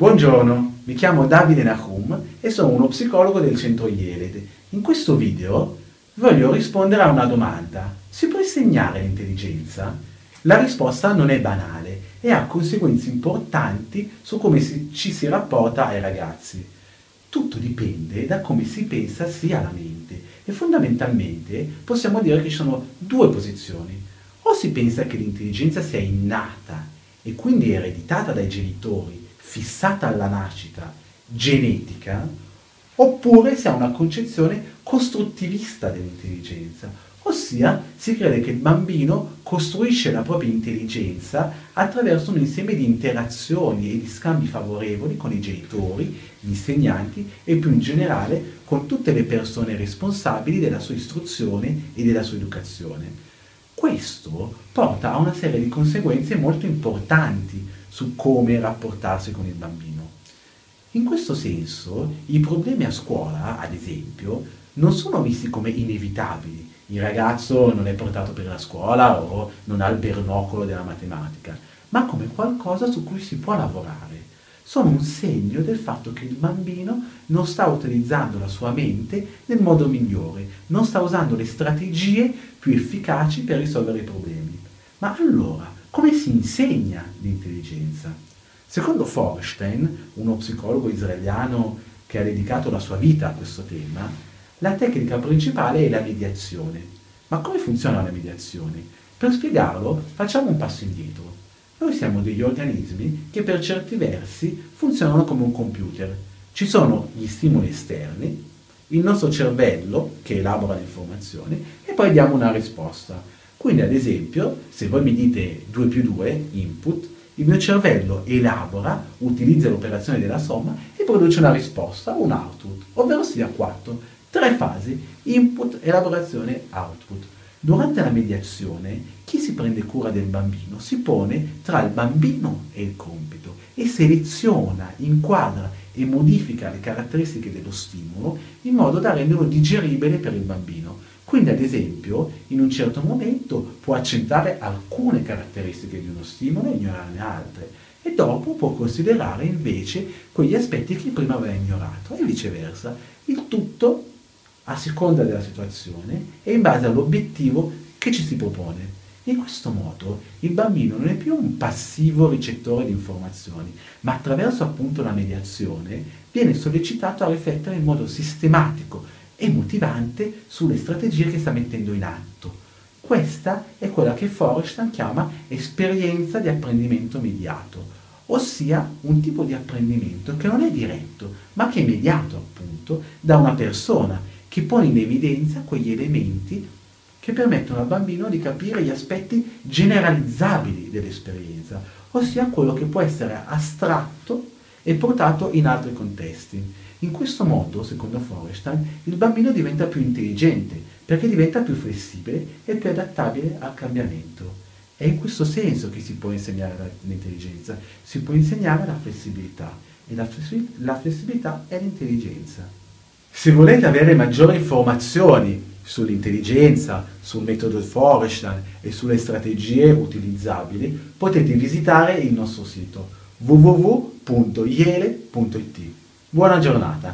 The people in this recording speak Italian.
Buongiorno, mi chiamo Davide Nahum e sono uno psicologo del centro IELED. In questo video voglio rispondere a una domanda. Si può insegnare l'intelligenza? La risposta non è banale e ha conseguenze importanti su come si, ci si rapporta ai ragazzi. Tutto dipende da come si pensa sia la mente e fondamentalmente possiamo dire che ci sono due posizioni. O si pensa che l'intelligenza sia innata e quindi ereditata dai genitori fissata alla nascita, genetica, oppure si ha una concezione costruttivista dell'intelligenza, ossia si crede che il bambino costruisce la propria intelligenza attraverso un insieme di interazioni e di scambi favorevoli con i genitori, gli insegnanti e più in generale con tutte le persone responsabili della sua istruzione e della sua educazione. Questo porta a una serie di conseguenze molto importanti su come rapportarsi con il bambino. In questo senso, i problemi a scuola, ad esempio, non sono visti come inevitabili. Il ragazzo non è portato per la scuola o non ha il bernocolo della matematica, ma come qualcosa su cui si può lavorare. Sono un segno del fatto che il bambino non sta utilizzando la sua mente nel modo migliore, non sta usando le strategie più efficaci per risolvere i problemi. Ma allora, come si insegna l'intelligenza? Secondo Forstein, uno psicologo israeliano che ha dedicato la sua vita a questo tema, la tecnica principale è la mediazione. Ma come funziona la mediazione? Per spiegarlo facciamo un passo indietro. Noi siamo degli organismi che per certi versi funzionano come un computer. Ci sono gli stimoli esterni, il nostro cervello che elabora le informazioni e poi diamo una risposta. Quindi ad esempio, se voi mi dite 2 più 2, input, il mio cervello elabora, utilizza l'operazione della somma e produce una risposta, un output, ovvero sia 4. Tre fasi, input, elaborazione, output. Durante la mediazione, si prende cura del bambino si pone tra il bambino e il compito e seleziona, inquadra e modifica le caratteristiche dello stimolo in modo da renderlo digeribile per il bambino. Quindi ad esempio in un certo momento può accettare alcune caratteristiche di uno stimolo e ignorarne altre e dopo può considerare invece quegli aspetti che prima aveva ignorato e viceversa. Il tutto a seconda della situazione e in base all'obiettivo che ci si propone. In questo modo il bambino non è più un passivo ricettore di informazioni, ma attraverso appunto la mediazione viene sollecitato a riflettere in modo sistematico e motivante sulle strategie che sta mettendo in atto. Questa è quella che Forrestan chiama esperienza di apprendimento mediato, ossia un tipo di apprendimento che non è diretto, ma che è mediato appunto da una persona che pone in evidenza quegli elementi che permettono al bambino di capire gli aspetti generalizzabili dell'esperienza, ossia quello che può essere astratto e portato in altri contesti. In questo modo, secondo Forrestan, il bambino diventa più intelligente perché diventa più flessibile e più adattabile al cambiamento. È in questo senso che si può insegnare l'intelligenza, si può insegnare la flessibilità e la, flessibilità è l'intelligenza. Se volete avere maggiori informazioni sull'intelligenza, sul metodo Forrestan e sulle strategie utilizzabili, potete visitare il nostro sito www.iele.it. Buona giornata!